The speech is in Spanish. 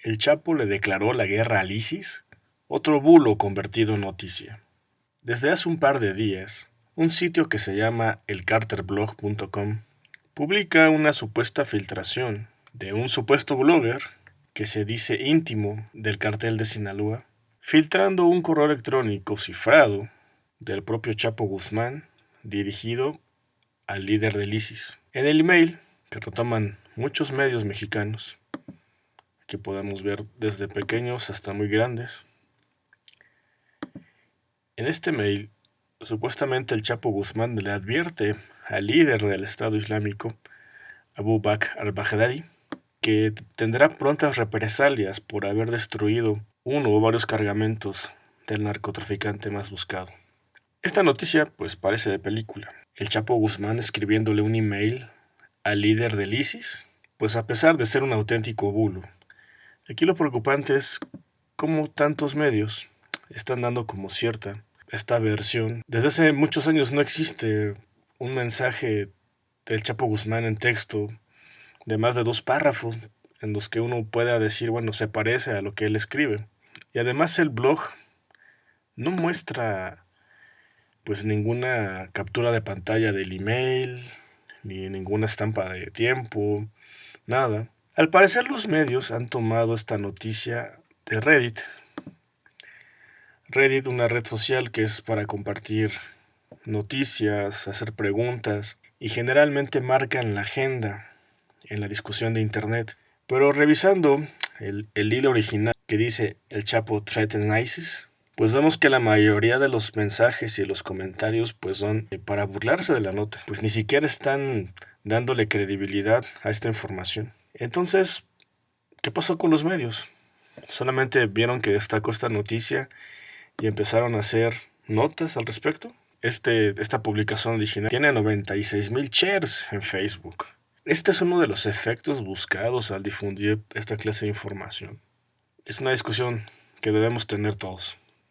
el Chapo le declaró la guerra al ISIS, otro bulo convertido en noticia. Desde hace un par de días, un sitio que se llama elcarterblog.com publica una supuesta filtración de un supuesto blogger que se dice íntimo del cartel de Sinaloa, filtrando un correo electrónico cifrado del propio Chapo Guzmán dirigido al líder del ISIS. En el email, que retoman muchos medios mexicanos, que podemos ver desde pequeños hasta muy grandes, en este mail, supuestamente el Chapo Guzmán le advierte al líder del Estado Islámico, Abu Bakr al-Baghdadi, que tendrá prontas represalias por haber destruido uno o varios cargamentos del narcotraficante más buscado. Esta noticia pues parece de película. El Chapo Guzmán escribiéndole un email al líder del ISIS, pues a pesar de ser un auténtico bulo. Aquí lo preocupante es cómo tantos medios están dando como cierta esta versión. Desde hace muchos años no existe un mensaje del Chapo Guzmán en texto de más de dos párrafos en los que uno pueda decir, bueno, se parece a lo que él escribe. Y además el blog no muestra pues ninguna captura de pantalla del email, ni ninguna estampa de tiempo, nada. Al parecer los medios han tomado esta noticia de Reddit Reddit, una red social que es para compartir noticias, hacer preguntas y generalmente marcan la agenda en la discusión de Internet. Pero revisando el, hilo original que dice el Chapo threaten ISIS, pues vemos que la mayoría de los mensajes y los comentarios pues son para burlarse de la nota, pues ni siquiera están dándole credibilidad a esta información. Entonces, ¿qué pasó con los medios? Solamente vieron que destacó esta noticia y empezaron a hacer notas al respecto. Este, esta publicación original tiene 96 mil shares en Facebook. Este es uno de los efectos buscados al difundir esta clase de información. Es una discusión que debemos tener todos.